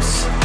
dreams